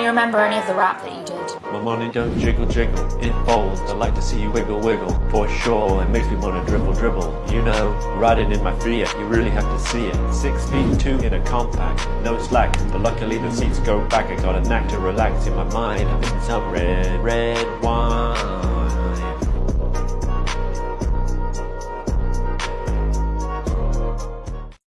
you remember any of the rap that you did? My money don't jiggle jiggle, it folds. I like to see you wiggle wiggle. For sure, it makes me wanna dribble dribble. You know, riding in my Fiat, you really have to see it. Six feet two in a compact, no slack. But luckily the seats go back. I got a knack to relax in my mind. I'm in some red, red wine.